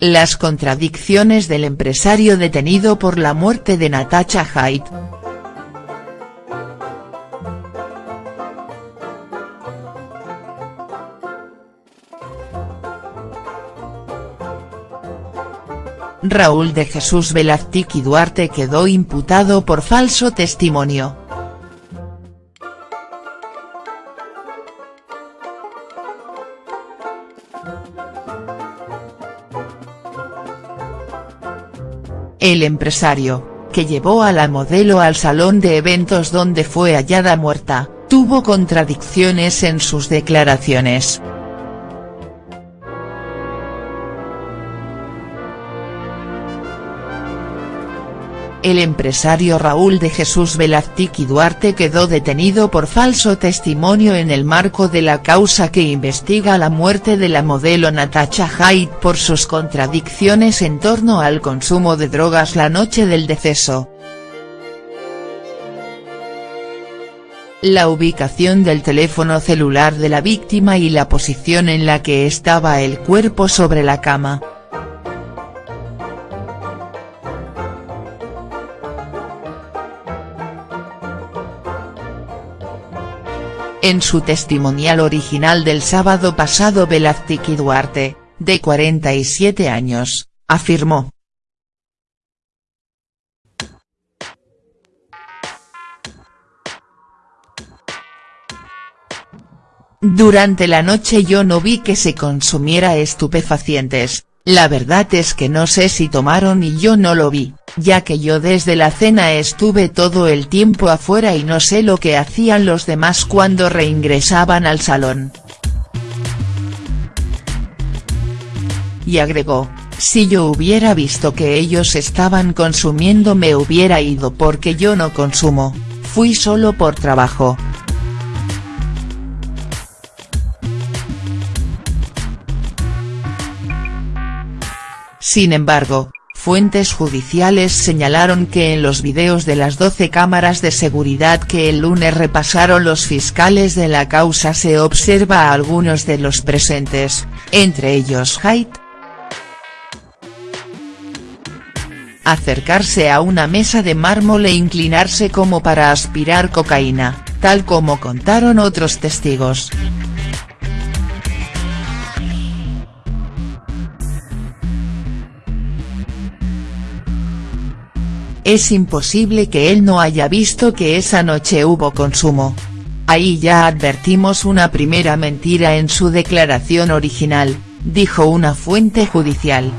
Las contradicciones del empresario detenido por la muerte de Natasha Haidt. Raúl de Jesús Velázquez y Duarte quedó imputado por falso testimonio. El empresario, que llevó a la modelo al salón de eventos donde fue hallada muerta, tuvo contradicciones en sus declaraciones. El empresario Raúl de Jesús y Duarte quedó detenido por falso testimonio en el marco de la causa que investiga la muerte de la modelo Natasha Haidt por sus contradicciones en torno al consumo de drogas la noche del deceso. La ubicación del teléfono celular de la víctima y la posición en la que estaba el cuerpo sobre la cama. En su testimonial original del sábado pasado Velázquez Duarte, de 47 años, afirmó. Durante la noche yo no vi que se consumiera estupefacientes, la verdad es que no sé si tomaron y yo no lo vi, ya que yo desde la cena estuve todo el tiempo afuera y no sé lo que hacían los demás cuando reingresaban al salón. Y agregó, si yo hubiera visto que ellos estaban consumiendo me hubiera ido porque yo no consumo, fui solo por trabajo. Sin embargo, fuentes judiciales señalaron que en los videos de las 12 cámaras de seguridad que el lunes repasaron los fiscales de la causa se observa a algunos de los presentes, entre ellos Haidt, acercarse a una mesa de mármol e inclinarse como para aspirar cocaína, tal como contaron otros testigos. Es imposible que él no haya visto que esa noche hubo consumo. Ahí ya advertimos una primera mentira en su declaración original, dijo una fuente judicial.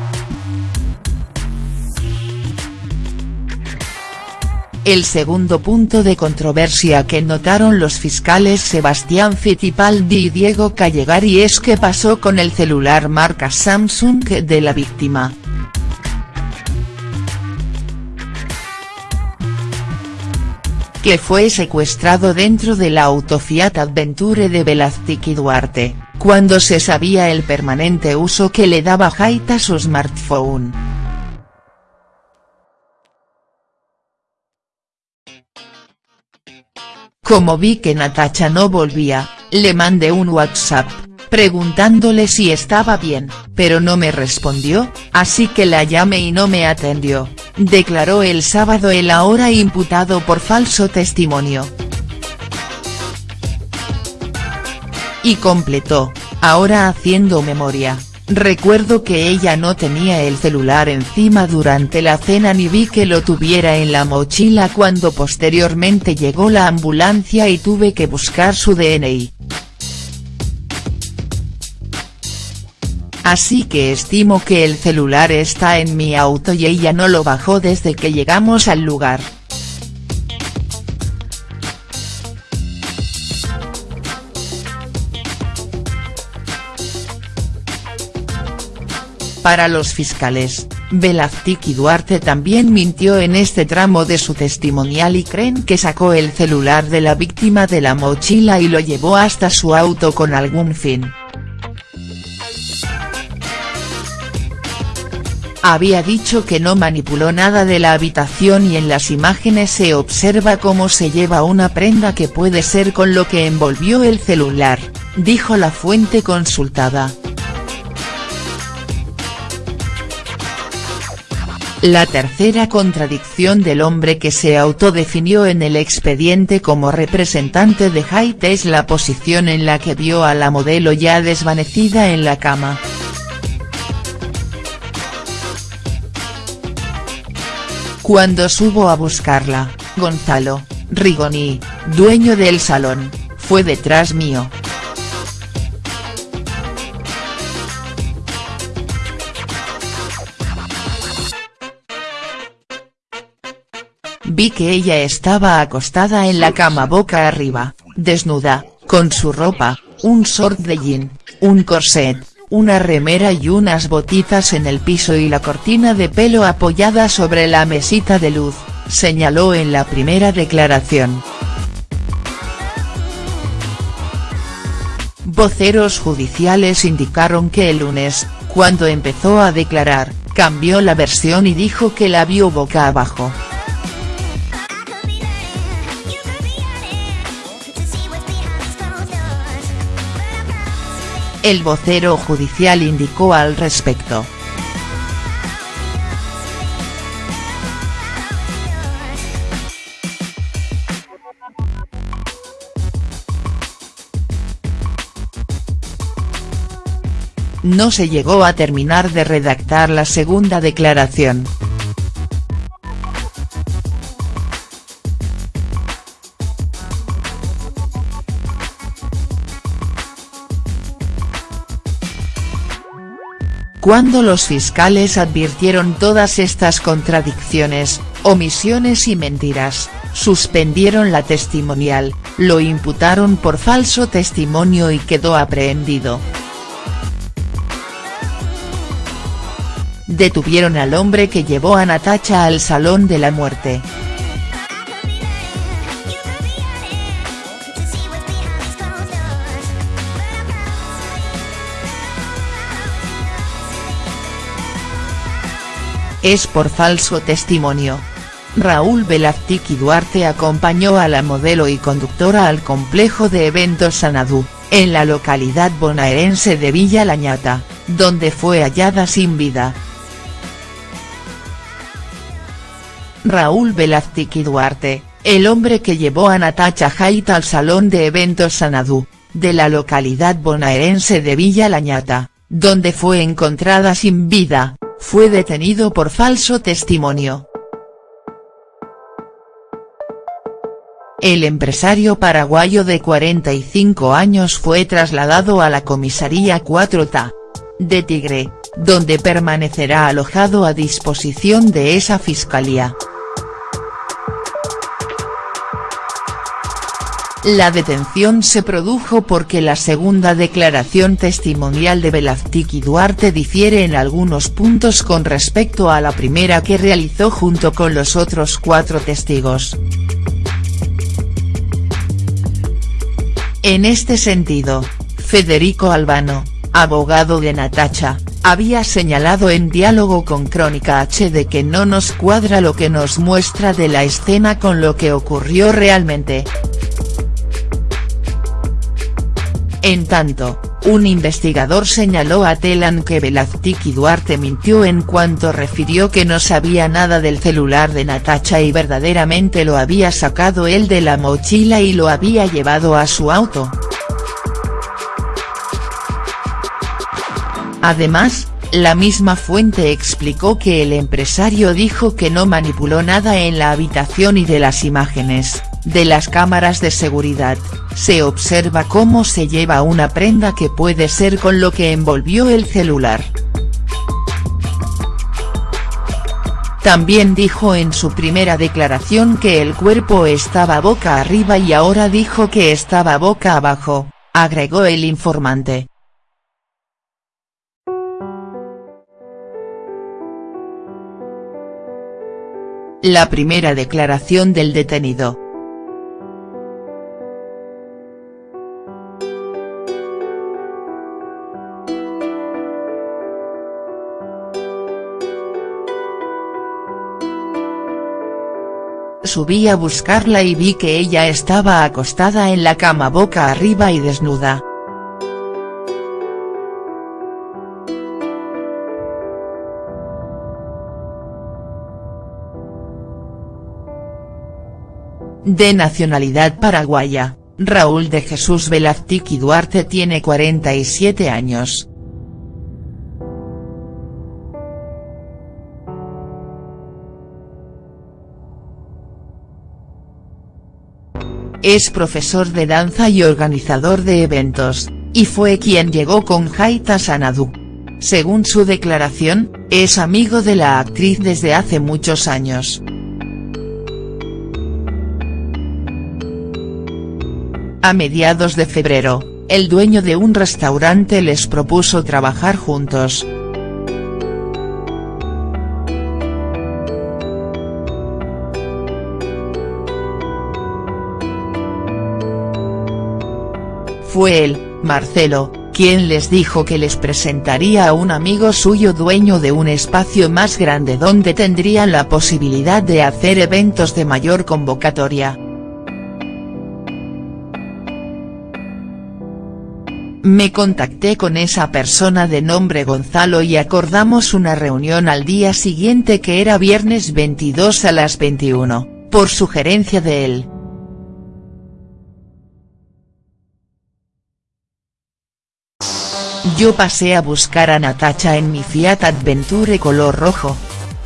El segundo punto de controversia que notaron los fiscales Sebastián Fittipaldi y Diego Callegari es qué pasó con el celular marca Samsung de la víctima. Que fue secuestrado dentro del auto Fiat Adventure de Velázquez y Duarte, cuando se sabía el permanente uso que le daba Haidt a su smartphone. Como vi que Natacha no volvía, le mandé un WhatsApp, preguntándole si estaba bien, pero no me respondió, así que la llamé y no me atendió, declaró el sábado el ahora imputado por falso testimonio. Y completó, ahora haciendo memoria, recuerdo que ella no tenía el celular encima durante la cena ni vi que lo tuviera en la mochila cuando posteriormente llegó la ambulancia y tuve que buscar su DNI. Así que estimo que el celular está en mi auto y ella no lo bajó desde que llegamos al lugar. Para los fiscales, Velázquez y Duarte también mintió en este tramo de su testimonial y creen que sacó el celular de la víctima de la mochila y lo llevó hasta su auto con algún fin. Había dicho que no manipuló nada de la habitación y en las imágenes se observa cómo se lleva una prenda que puede ser con lo que envolvió el celular, dijo la fuente consultada. La tercera contradicción del hombre que se autodefinió en el expediente como representante de Haidt es la posición en la que vio a la modelo ya desvanecida en la cama. Cuando subo a buscarla, Gonzalo, Rigoni, dueño del salón, fue detrás mío. Vi que ella estaba acostada en la cama boca arriba, desnuda, con su ropa, un short de jean, un corset, una remera y unas botitas en el piso y la cortina de pelo apoyada sobre la mesita de luz, señaló en la primera declaración. Voceros judiciales indicaron que el lunes, cuando empezó a declarar, cambió la versión y dijo que la vio boca abajo. El vocero judicial indicó al respecto. No se llegó a terminar de redactar la segunda declaración. Cuando los fiscales advirtieron todas estas contradicciones, omisiones y mentiras, suspendieron la testimonial, lo imputaron por falso testimonio y quedó aprehendido. Detuvieron al hombre que llevó a Natacha al Salón de la Muerte. Es por falso testimonio. Raúl Velázquez Duarte acompañó a la modelo y conductora al complejo de eventos Sanadú, en la localidad bonaerense de Villa Lañata, donde fue hallada sin vida. Raúl Velázquez Duarte, el hombre que llevó a Natacha Haidt al salón de eventos Sanadú, de la localidad bonaerense de Villa Lañata, donde fue encontrada sin vida, fue detenido por falso testimonio. El empresario paraguayo de 45 años fue trasladado a la comisaría 4TA. De Tigre, donde permanecerá alojado a disposición de esa fiscalía. La detención se produjo porque la segunda declaración testimonial de Velázquez y Duarte difiere en algunos puntos con respecto a la primera que realizó junto con los otros cuatro testigos. En este sentido, Federico Albano, abogado de Natacha, había señalado en diálogo con Crónica H de que no nos cuadra lo que nos muestra de la escena con lo que ocurrió realmente. En tanto, un investigador señaló a Telan que Velázquez y Duarte mintió en cuanto refirió que no sabía nada del celular de Natacha y verdaderamente lo había sacado él de la mochila y lo había llevado a su auto. Además, la misma fuente explicó que el empresario dijo que no manipuló nada en la habitación y de las imágenes, de las cámaras de seguridad, se observa cómo se lleva una prenda que puede ser con lo que envolvió el celular. También dijo en su primera declaración que el cuerpo estaba boca arriba y ahora dijo que estaba boca abajo, agregó el informante. La primera declaración del detenido. Subí a buscarla y vi que ella estaba acostada en la cama boca arriba y desnuda. De nacionalidad paraguaya, Raúl de Jesús Velaztic y Duarte tiene 47 años. Es profesor de danza y organizador de eventos, y fue quien llegó con Haita Sanadu. Según su declaración, es amigo de la actriz desde hace muchos años. A mediados de febrero, el dueño de un restaurante les propuso trabajar juntos. Fue él, Marcelo, quien les dijo que les presentaría a un amigo suyo dueño de un espacio más grande donde tendrían la posibilidad de hacer eventos de mayor convocatoria. Me contacté con esa persona de nombre Gonzalo y acordamos una reunión al día siguiente que era viernes 22 a las 21, por sugerencia de él. Yo pasé a buscar a Natacha en mi Fiat Adventure color rojo.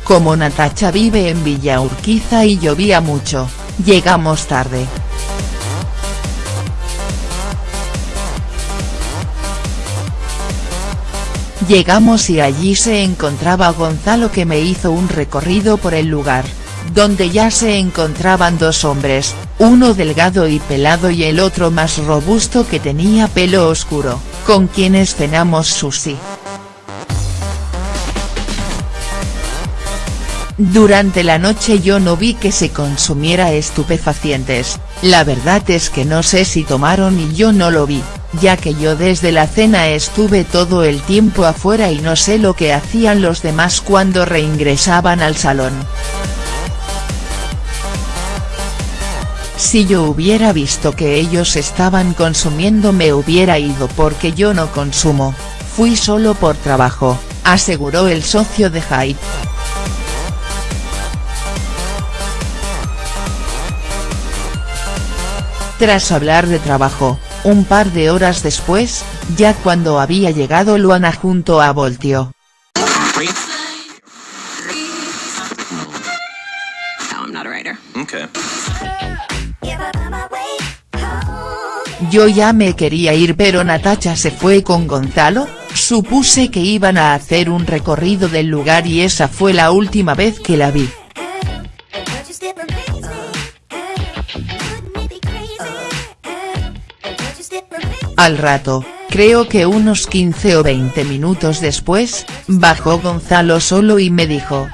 Como Natacha vive en Villa Urquiza y llovía mucho, llegamos tarde. Llegamos y allí se encontraba Gonzalo que me hizo un recorrido por el lugar, donde ya se encontraban dos hombres, uno delgado y pelado y el otro más robusto que tenía pelo oscuro con quienes cenamos sushi. Durante la noche yo no vi que se consumiera estupefacientes, la verdad es que no sé si tomaron y yo no lo vi, ya que yo desde la cena estuve todo el tiempo afuera y no sé lo que hacían los demás cuando reingresaban al salón. Si yo hubiera visto que ellos estaban consumiendo me hubiera ido porque yo no consumo, fui solo por trabajo, aseguró el socio de Hyde. Tras hablar de trabajo, un par de horas después, ya cuando había llegado Luana junto a Voltio. Yo ya me quería ir pero Natacha se fue con Gonzalo, supuse que iban a hacer un recorrido del lugar y esa fue la última vez que la vi. Al rato, creo que unos 15 o 20 minutos después, bajó Gonzalo solo y me dijo,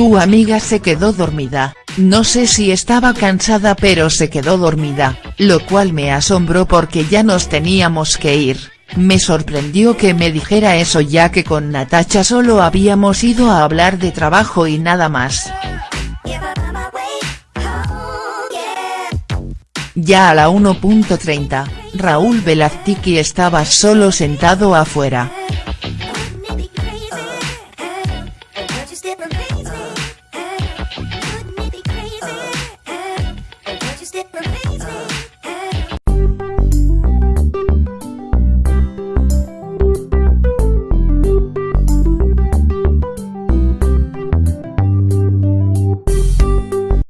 Tu amiga se quedó dormida, no sé si estaba cansada pero se quedó dormida, lo cual me asombró porque ya nos teníamos que ir, me sorprendió que me dijera eso ya que con Natacha solo habíamos ido a hablar de trabajo y nada más. Ya a la 1.30, Raúl Velazquiki estaba solo sentado afuera.